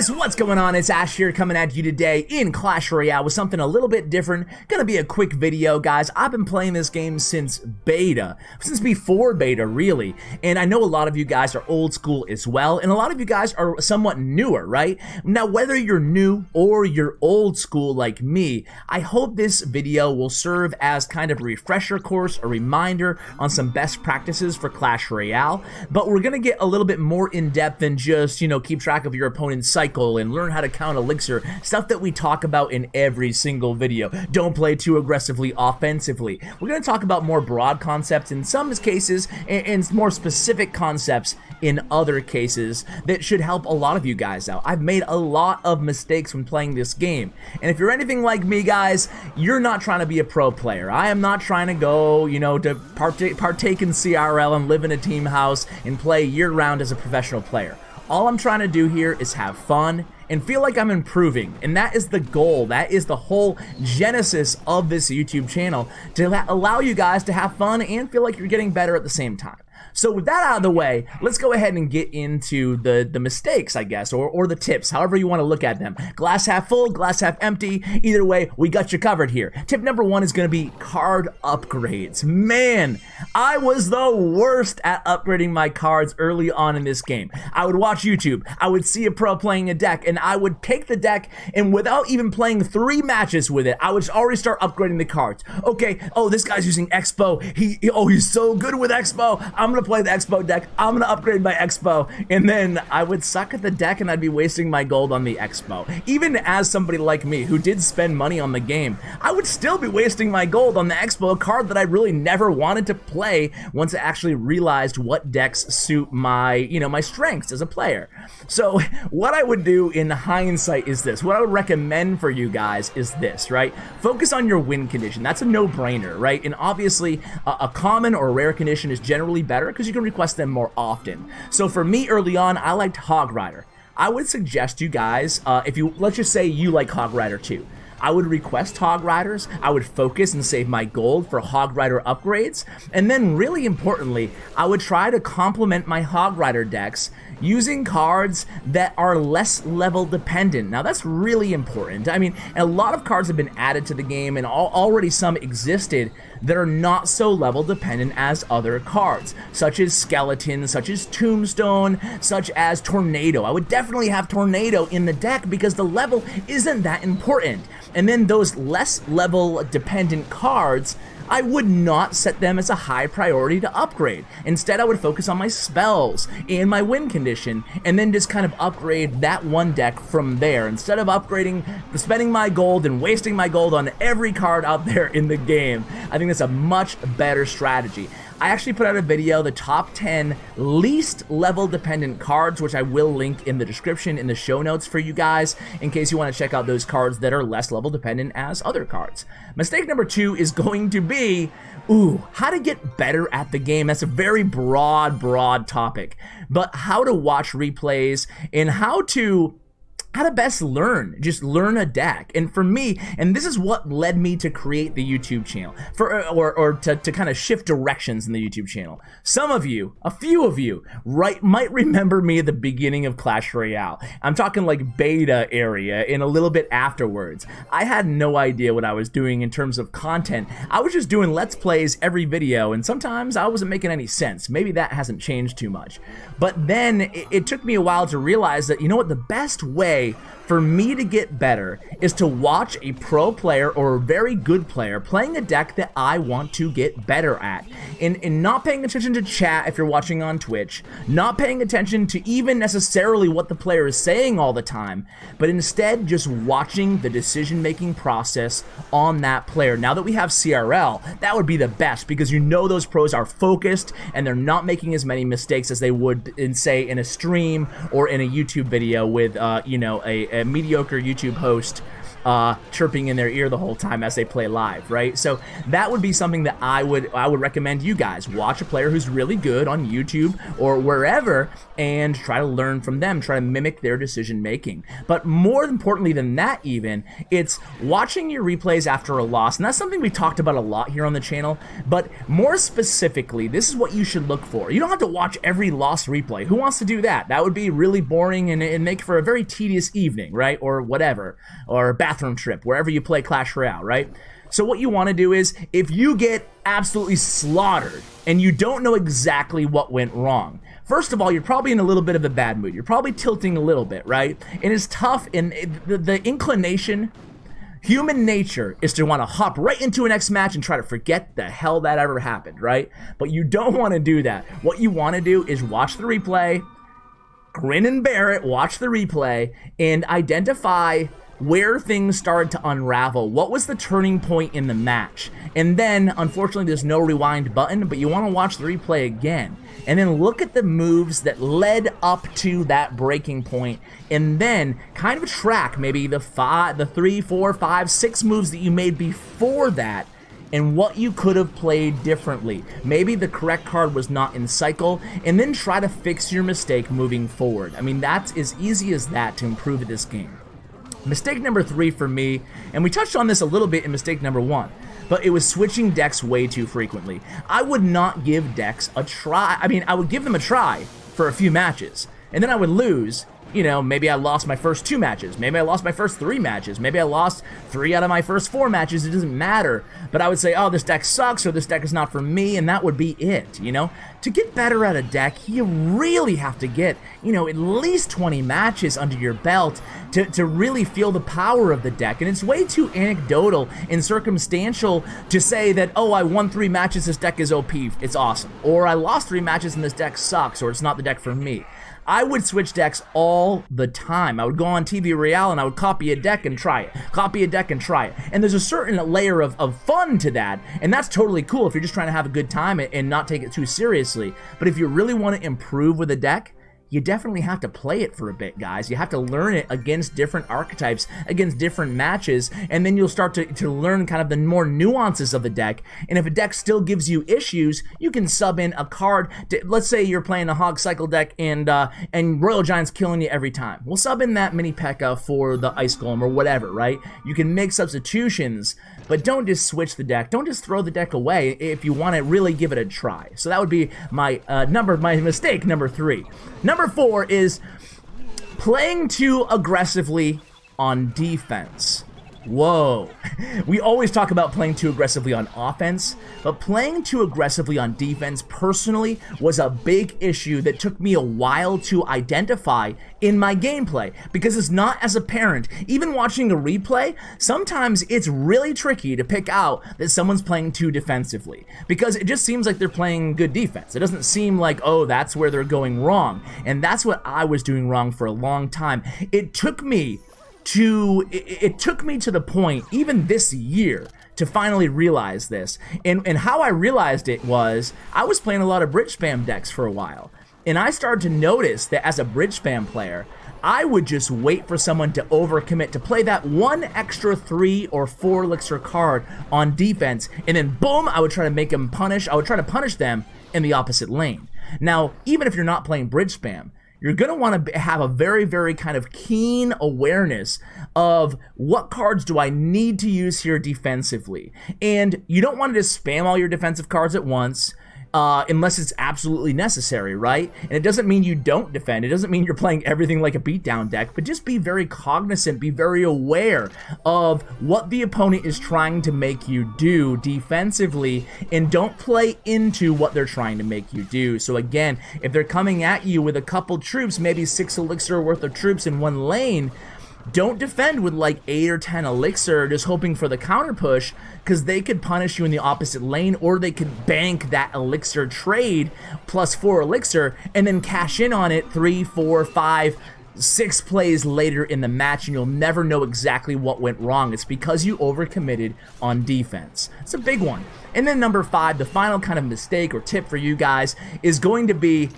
guys, what's going on? It's Ash here coming at you today in Clash Royale with something a little bit different. Gonna be a quick video, guys. I've been playing this game since beta, since before beta, really. And I know a lot of you guys are old school as well, and a lot of you guys are somewhat newer, right? Now, whether you're new or you're old school like me, I hope this video will serve as kind of a refresher course, a reminder on some best practices for Clash Royale. But we're gonna get a little bit more in depth than just, you know, keep track of your opponent's cycle and learn how to count elixir, stuff that we talk about in every single video. Don't play too aggressively offensively. We're going to talk about more broad concepts in some cases and, and more specific concepts in other cases that should help a lot of you guys out. I've made a lot of mistakes when playing this game. And if you're anything like me, guys, you're not trying to be a pro player. I am not trying to go, you know, to partake, partake in CRL and live in a team house and play year round as a professional player. All I'm trying to do here is have fun and feel like I'm improving. And that is the goal. That is the whole genesis of this YouTube channel to allow you guys to have fun and feel like you're getting better at the same time. So with that out of the way, let's go ahead and get into the, the mistakes, I guess, or, or the tips, however you want to look at them. Glass half full, glass half empty. Either way, we got you covered here. Tip number one is going to be card upgrades. Man, I was the worst at upgrading my cards early on in this game. I would watch YouTube, I would see a pro playing a deck, and I would take the deck, and without even playing three matches with it, I would already start upgrading the cards. Okay, oh, this guy's using X-Bow. He, oh, he's so good with X-Bow. I'm going to gonna play the X-Bow deck. I'm gonna upgrade my X-Bow, and then I would suck at the deck, and I'd be wasting my gold on the X-Bow. Even as somebody like me who did spend money on the game, I would still be wasting my gold on the X-Bow, a card that I really never wanted to play once I actually realized what decks suit my, you know, my strengths as a player. So what I would do in hindsight is this. What I would recommend for you guys is this, right? Focus on your win condition. That's a no-brainer, right? And obviously, a, a common or rare condition is generally better because you can request them more often. So for me early on, I liked Hog Rider. I would suggest you guys, uh, if you, let's just say you like Hog Rider too. I would request Hog Riders, I would focus and save my gold for Hog Rider upgrades, and then really importantly, I would try to complement my Hog Rider decks using cards that are less level dependent. Now that's really important. I mean, a lot of cards have been added to the game and already some existed that are not so level dependent as other cards, such as Skeleton, such as Tombstone, such as Tornado. I would definitely have Tornado in the deck because the level isn't that important. And then those less level dependent cards I would not set them as a high priority to upgrade. Instead, I would focus on my spells and my win condition, and then just kind of upgrade that one deck from there. Instead of upgrading, spending my gold and wasting my gold on every card out there in the game, I think that's a much better strategy. I actually put out a video, the top 10 least level dependent cards, which I will link in the description in the show notes for you guys in case you want to check out those cards that are less level dependent as other cards. Mistake number two is going to be, ooh, how to get better at the game. That's a very broad, broad topic, but how to watch replays and how to how to best learn just learn a deck and for me and this is what led me to create the youtube channel for uh, or, or to, to kind of shift directions in the youtube channel. Some of you a few of you right might remember me at the beginning of clash royale. I'm talking like beta area and a little bit afterwards. I had no idea what i was doing in terms of content. I was just doing let's plays every video and sometimes i wasn't making any sense. Maybe that hasn't changed too much. But then it, it took me a while to realize that you know what the best way way for me to get better is to watch a pro player or a very good player playing a deck that I want to get better at. And, and not paying attention to chat if you're watching on Twitch, not paying attention to even necessarily what the player is saying all the time, but instead just watching the decision-making process on that player. Now that we have CRL, that would be the best because you know those pros are focused and they're not making as many mistakes as they would in, say, in a stream or in a YouTube video with, uh, you know, a, a mediocre YouTube host uh, chirping in their ear the whole time as they play live, right? So that would be something that I would I would recommend you guys watch a player who's really good on YouTube or wherever and try to learn from them, try to mimic their decision making. But more importantly than that, even it's watching your replays after a loss, and that's something we talked about a lot here on the channel. But more specifically, this is what you should look for. You don't have to watch every loss replay. Who wants to do that? That would be really boring and, and make for a very tedious evening, right? Or whatever, or bathroom trip, wherever you play Clash Royale, right? So what you want to do is, if you get absolutely slaughtered and you don't know exactly what went wrong, first of all, you're probably in a little bit of a bad mood. You're probably tilting a little bit, right? And it's tough, and the, the inclination Human nature is to want to hop right into a next match and try to forget the hell that ever happened, right? But you don't want to do that. What you want to do is watch the replay, grin and bear it, watch the replay, and identify where things started to unravel. What was the turning point in the match? And then, unfortunately, there's no rewind button, but you want to watch the replay again. And then look at the moves that led up to that breaking point, and then kind of track maybe the five, the three, four, five, six moves that you made before that and what you could have played differently. Maybe the correct card was not in cycle, and then try to fix your mistake moving forward. I mean, that's as easy as that to improve this game. Mistake number three for me, and we touched on this a little bit in mistake number one, but it was switching decks way too frequently. I would not give decks a try. I mean, I would give them a try for a few matches, and then I would lose, you know, maybe I lost my first two matches. Maybe I lost my first three matches. Maybe I lost three out of my first four matches. It doesn't matter. But I would say, oh, this deck sucks or this deck is not for me, and that would be it, you know? To get better at a deck, you really have to get, you know, at least 20 matches under your belt to, to really feel the power of the deck. And it's way too anecdotal and circumstantial to say that, oh, I won three matches, this deck is OP, it's awesome. Or I lost three matches and this deck sucks, or it's not the deck for me. I would switch decks all the time. I would go on TV Royale and I would copy a deck and try it. Copy a deck and try it. And there's a certain layer of, of fun to that, and that's totally cool if you're just trying to have a good time and not take it too seriously. But if you really want to improve with a deck, you definitely have to play it for a bit, guys. You have to learn it against different archetypes, against different matches, and then you'll start to, to learn kind of the more nuances of the deck. And if a deck still gives you issues, you can sub in a card. To, let's say you're playing a Hog Cycle deck and uh, and Royal Giant's killing you every time. We'll sub in that Mini P.E.K.K.A. for the Ice Golem or whatever, right? You can make substitutions, but don't just switch the deck. Don't just throw the deck away if you want to really give it a try. So that would be my uh, number, my mistake number three. Number Number four is playing too aggressively on defense. Whoa. We always talk about playing too aggressively on offense, but playing too aggressively on defense personally was a big issue that took me a while to identify in my gameplay because it's not as apparent. Even watching a replay, sometimes it's really tricky to pick out that someone's playing too defensively because it just seems like they're playing good defense. It doesn't seem like, oh, that's where they're going wrong. And that's what I was doing wrong for a long time. It took me to it, it, took me to the point even this year to finally realize this. And and how I realized it was I was playing a lot of bridge spam decks for a while. And I started to notice that as a bridge spam player I would just wait for someone to overcommit to play that one extra three or four elixir card on defense. And then boom I would try to make them punish I would try to punish them in the opposite lane. Now even if you're not playing bridge spam you're going to want to have a very, very kind of keen awareness of what cards do I need to use here defensively. And you don't want to just spam all your defensive cards at once uh, unless it's absolutely necessary, right? And it doesn't mean you don't defend. It doesn't mean you're playing everything like a beatdown deck, but just be very cognizant, be very aware of what the opponent is trying to make you do defensively, and don't play into what they're trying to make you do. So again, if they're coming at you with a couple troops, maybe six elixir worth of troops in one lane, don't defend with like 8 or 10 elixir just hoping for the counter push because they could punish you in the opposite lane or they could bank that elixir trade plus 4 elixir and then cash in on it three, four, five, six plays later in the match and you'll never know exactly what went wrong. It's because you overcommitted on defense. It's a big one. And then number five, the final kind of mistake or tip for you guys is going to be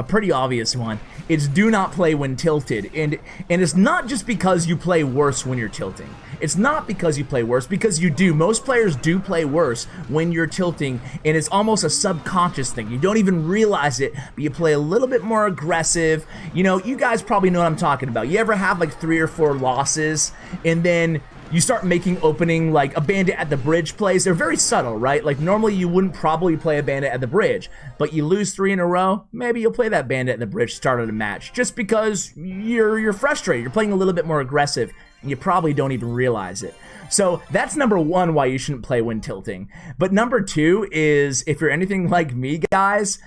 a pretty obvious one. It's do not play when tilted. And and it's not just because you play worse when you're tilting. It's not because you play worse, because you do. Most players do play worse when you're tilting, and it's almost a subconscious thing. You don't even realize it, but you play a little bit more aggressive. You know, you guys probably know what I'm talking about. You ever have like three or four losses, and then you start making opening like a bandit at the bridge plays. They're very subtle, right? Like normally you wouldn't probably play a bandit at the bridge, but you lose three in a row, maybe you'll play that bandit at the bridge start of the match just because you're you're frustrated. You're playing a little bit more aggressive and you probably don't even realize it. So that's number one why you shouldn't play when tilting. But number two is if you're anything like me, guys,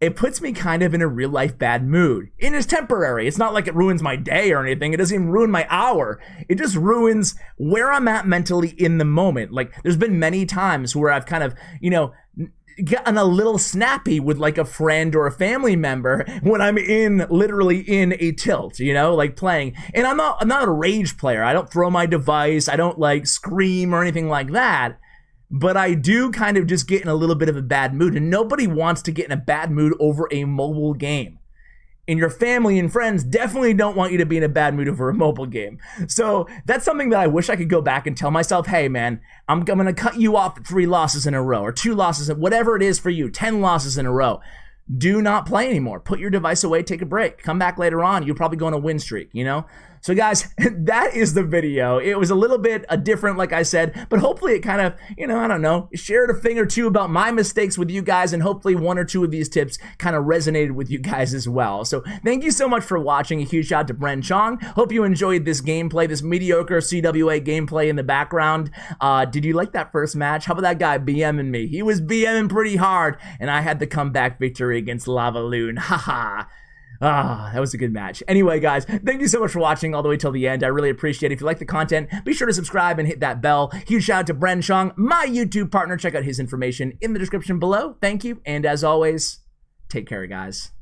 it puts me kind of in a real life bad mood. It is temporary. It's not like it ruins my day or anything. It doesn't even ruin my hour. It just ruins where I'm at mentally in the moment. Like, there's been many times where I've kind of, you know, gotten a little snappy with like a friend or a family member when I'm in literally in a tilt, you know, like playing. And I'm not I'm not a rage player. I don't throw my device. I don't like scream or anything like that but I do kind of just get in a little bit of a bad mood, and nobody wants to get in a bad mood over a mobile game. And your family and friends definitely don't want you to be in a bad mood over a mobile game. So that's something that I wish I could go back and tell myself, hey man, I'm, I'm gonna cut you off at three losses in a row, or two losses, whatever it is for you, 10 losses in a row do not play anymore. Put your device away, take a break. Come back later on. You'll probably go on a win streak, you know? So, guys, that is the video. It was a little bit a different, like I said, but hopefully it kind of, you know, I don't know, shared a thing or two about my mistakes with you guys, and hopefully one or two of these tips kind of resonated with you guys as well. So, thank you so much for watching. A huge shout out to Bren Chong. Hope you enjoyed this gameplay, this mediocre CWA gameplay in the background. Uh, did you like that first match? How about that guy BMing me? He was BMing pretty hard, and I had the comeback victory against Lava Loon. Haha. Ah, that was a good match. Anyway, guys, thank you so much for watching all the way till the end. I really appreciate it. If you like the content, be sure to subscribe and hit that bell. Huge shout out to Bren Chong, my YouTube partner. Check out his information in the description below. Thank you. And as always, take care, guys.